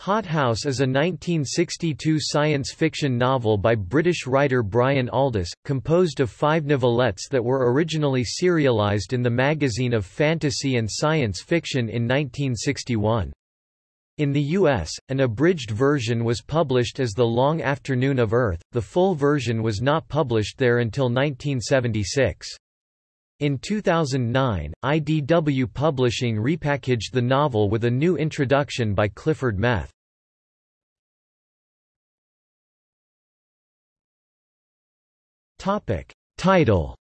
Hothouse is a 1962 science fiction novel by British writer Brian Aldiss, composed of five novelettes that were originally serialized in the Magazine of Fantasy and Science Fiction in 1961. In the U.S., an abridged version was published as The Long Afternoon of Earth, the full version was not published there until 1976. In 2009, IDW Publishing repackaged the novel with a new introduction by Clifford Meth. Topic. Title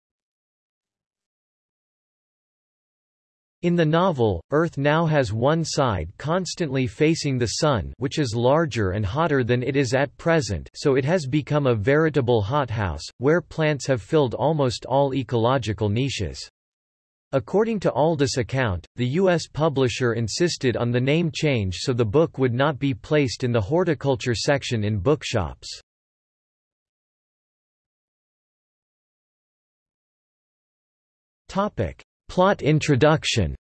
In the novel, Earth now has one side constantly facing the Sun which is larger and hotter than it is at present so it has become a veritable hothouse, where plants have filled almost all ecological niches. According to Aldiss' account, the U.S. publisher insisted on the name change so the book would not be placed in the horticulture section in bookshops. Topic. Plot introduction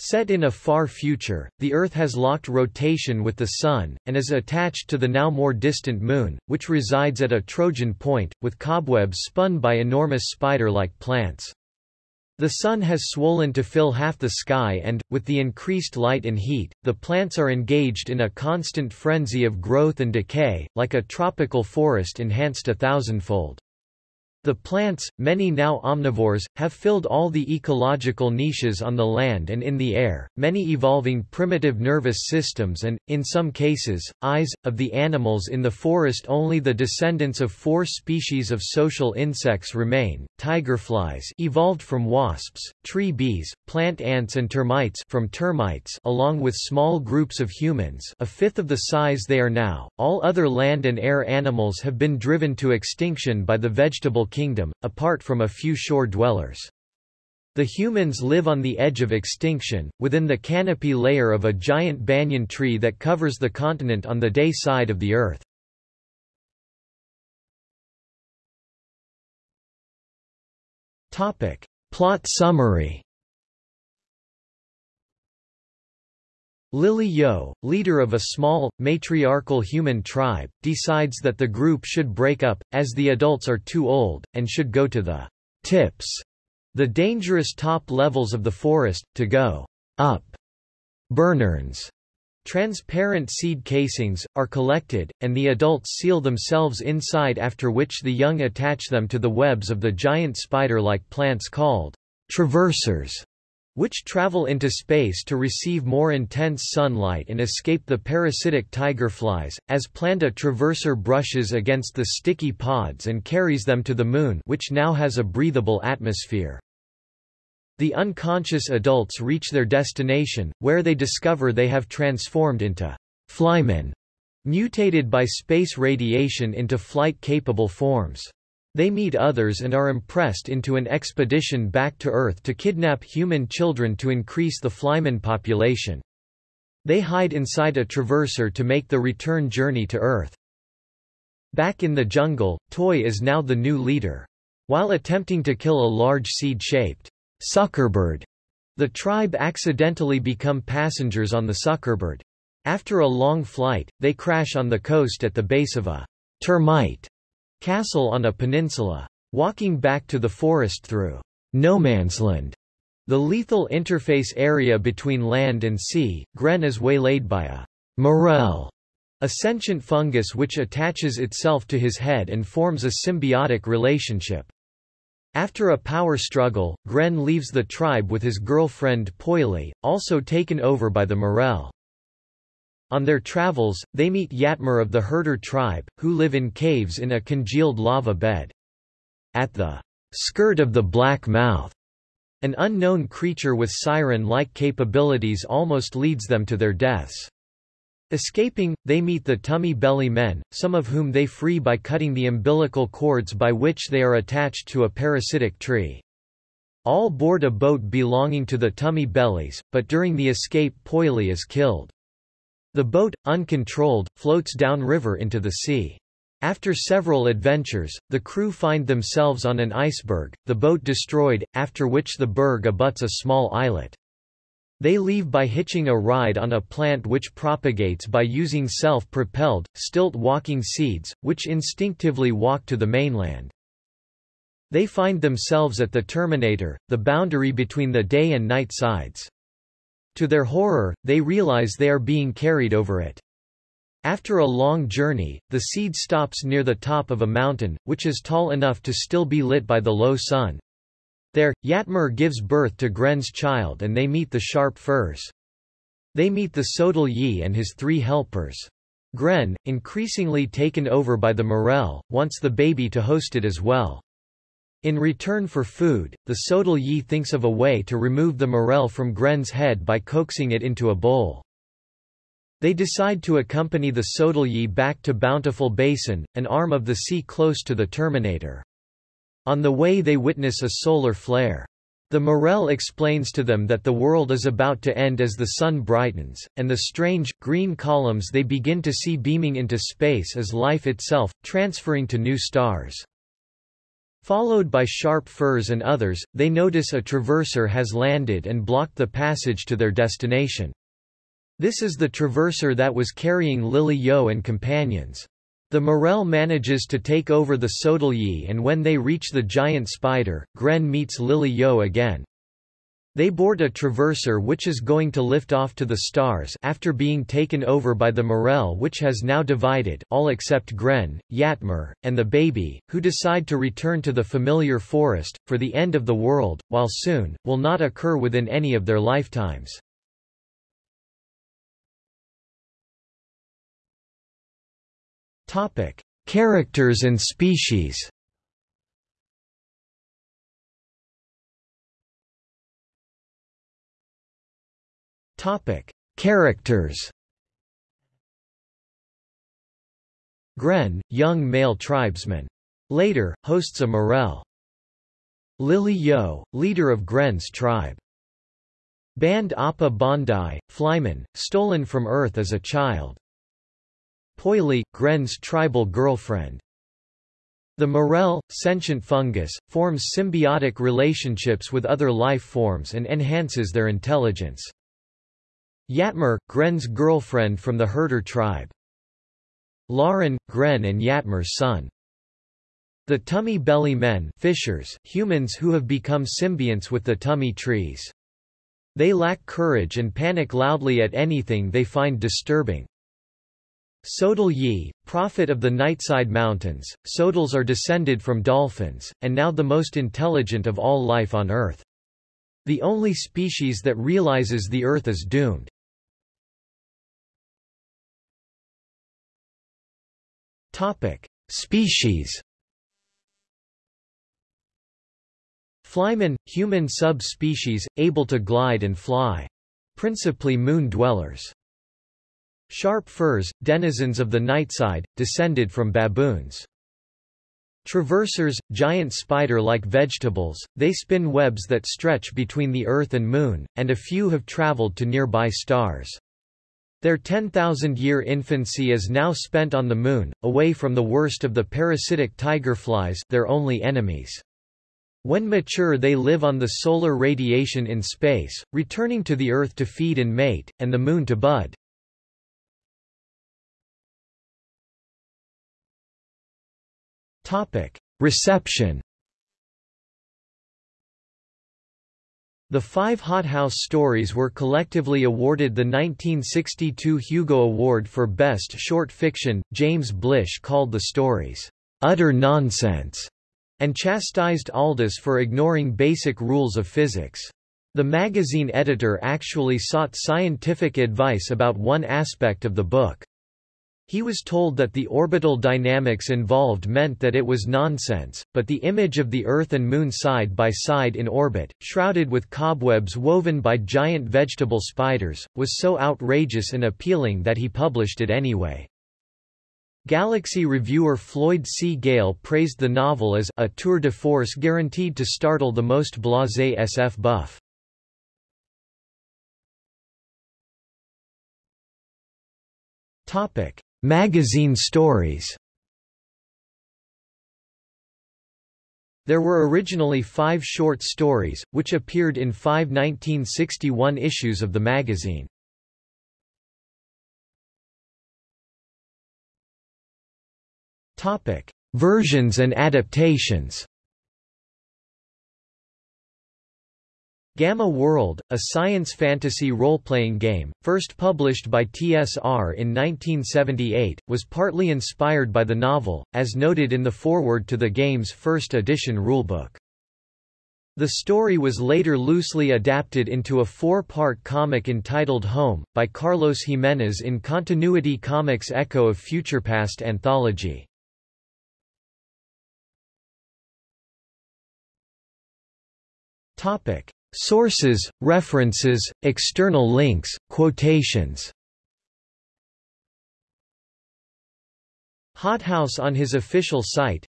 Set in a far future, the Earth has locked rotation with the Sun, and is attached to the now more distant Moon, which resides at a Trojan point, with cobwebs spun by enormous spider-like plants. The Sun has swollen to fill half the sky and, with the increased light and heat, the plants are engaged in a constant frenzy of growth and decay, like a tropical forest enhanced a thousandfold. The plants, many now omnivores, have filled all the ecological niches on the land and in the air, many evolving primitive nervous systems and, in some cases, eyes. Of the animals in the forest only the descendants of four species of social insects remain, tigerflies evolved from wasps, tree bees, plant ants and termights from termites along with small groups of humans a fifth of the size they are now. All other land and air animals have been driven to extinction by the vegetable kingdom, apart from a few shore dwellers. The humans live on the edge of extinction, within the canopy layer of a giant banyan tree that covers the continent on the day side of the Earth. Plot summary Lily Yo, leader of a small, matriarchal human tribe, decides that the group should break up, as the adults are too old, and should go to the tips, the dangerous top levels of the forest, to go up. Burnurns, transparent seed casings, are collected, and the adults seal themselves inside after which the young attach them to the webs of the giant spider-like plants called traversers which travel into space to receive more intense sunlight and escape the parasitic tigerflies, as Planta traverser brushes against the sticky pods and carries them to the Moon which now has a breathable atmosphere. The unconscious adults reach their destination, where they discover they have transformed into flymen, mutated by space radiation into flight-capable forms. They meet others and are impressed into an expedition back to Earth to kidnap human children to increase the flyman population. They hide inside a traverser to make the return journey to Earth. Back in the jungle, Toy is now the new leader. While attempting to kill a large seed-shaped suckerbird, the tribe accidentally become passengers on the suckerbird. After a long flight, they crash on the coast at the base of a termite Castle on a peninsula. Walking back to the forest through no-man's-land, the lethal interface area between land and sea, Gren is waylaid by a morel, a sentient fungus which attaches itself to his head and forms a symbiotic relationship. After a power struggle, Gren leaves the tribe with his girlfriend Poily, also taken over by the morel. On their travels, they meet Yatmer of the Herder tribe, who live in caves in a congealed lava bed. At the skirt of the Black Mouth, an unknown creature with siren-like capabilities almost leads them to their deaths. Escaping, they meet the tummy belly men, some of whom they free by cutting the umbilical cords by which they are attached to a parasitic tree. All board a boat belonging to the tummy bellies, but during the escape Poily is killed. The boat, uncontrolled, floats downriver into the sea. After several adventures, the crew find themselves on an iceberg, the boat destroyed, after which the berg abuts a small islet. They leave by hitching a ride on a plant which propagates by using self-propelled, stilt-walking seeds, which instinctively walk to the mainland. They find themselves at the Terminator, the boundary between the day and night sides. To their horror, they realize they are being carried over it. After a long journey, the seed stops near the top of a mountain, which is tall enough to still be lit by the low sun. There, Yatmer gives birth to Gren's child and they meet the Sharp Firs. They meet the Sodal Yi and his three helpers. Gren, increasingly taken over by the Morel, wants the baby to host it as well. In return for food, the Sodal Yi thinks of a way to remove the Morel from Gren's head by coaxing it into a bowl. They decide to accompany the Sodal Yi back to Bountiful Basin, an arm of the sea close to the Terminator. On the way they witness a solar flare. The Morel explains to them that the world is about to end as the sun brightens, and the strange, green columns they begin to see beaming into space as life itself, transferring to new stars. Followed by Sharp Firs and others, they notice a traverser has landed and blocked the passage to their destination. This is the traverser that was carrying Lily Yo and companions. The Morel manages to take over the Sodal Yi and when they reach the giant spider, Gren meets Lily Yo again. They board a traverser which is going to lift off to the stars after being taken over by the Morel which has now divided all except Gren, Yatmer, and the baby, who decide to return to the familiar forest, for the end of the world, while soon, will not occur within any of their lifetimes. Topic: Characters and species. Topic: Characters. Gren, young male tribesman. Later, hosts a morel. Lily Yo, leader of Gren's tribe. Band Appa Bondi, flyman, stolen from Earth as a child. Poily, Gren's tribal girlfriend. The morel, sentient fungus, forms symbiotic relationships with other life forms and enhances their intelligence. Yatmer, Gren's girlfriend from the herder tribe. Lauren, Gren and Yatmer's son. The tummy belly men fishers, humans who have become symbionts with the tummy trees. They lack courage and panic loudly at anything they find disturbing. Sodal Yi, prophet of the Nightside Mountains, Sodals are descended from dolphins, and now the most intelligent of all life on Earth. The only species that realizes the Earth is doomed. Topic: Species. Flymen, human sub-species, able to glide and fly. Principally moon dwellers. Sharp firs, denizens of the nightside, descended from baboons. Traversers, giant spider-like vegetables, they spin webs that stretch between the Earth and Moon, and a few have traveled to nearby stars. Their 10,000-year infancy is now spent on the Moon, away from the worst of the parasitic tigerflies their only enemies. When mature they live on the solar radiation in space, returning to the Earth to feed and mate, and the Moon to bud. Reception The five Hothouse stories were collectively awarded the 1962 Hugo Award for Best Short Fiction. James Blish called the stories, utter nonsense, and chastised Aldiss for ignoring basic rules of physics. The magazine editor actually sought scientific advice about one aspect of the book. He was told that the orbital dynamics involved meant that it was nonsense, but the image of the Earth and Moon side by side in orbit, shrouded with cobwebs woven by giant vegetable spiders, was so outrageous and appealing that he published it anyway. Galaxy reviewer Floyd C. Gale praised the novel as a tour de force guaranteed to startle the most blasé SF buff. Topic: Magazine stories There were originally five short stories, which appeared in five 1961 issues of the magazine. Versions and adaptations. Gamma World, a science fantasy role-playing game, first published by TSR in 1978, was partly inspired by the novel, as noted in the foreword to the game's first edition rulebook. The story was later loosely adapted into a four-part comic entitled Home, by Carlos Jimenez in Continuity Comics Echo of Futurepast anthology. Topic. Sources, references, external links, quotations. Hothouse on his official site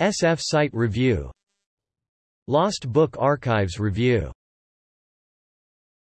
SF Site Review. Lost Book Archives Review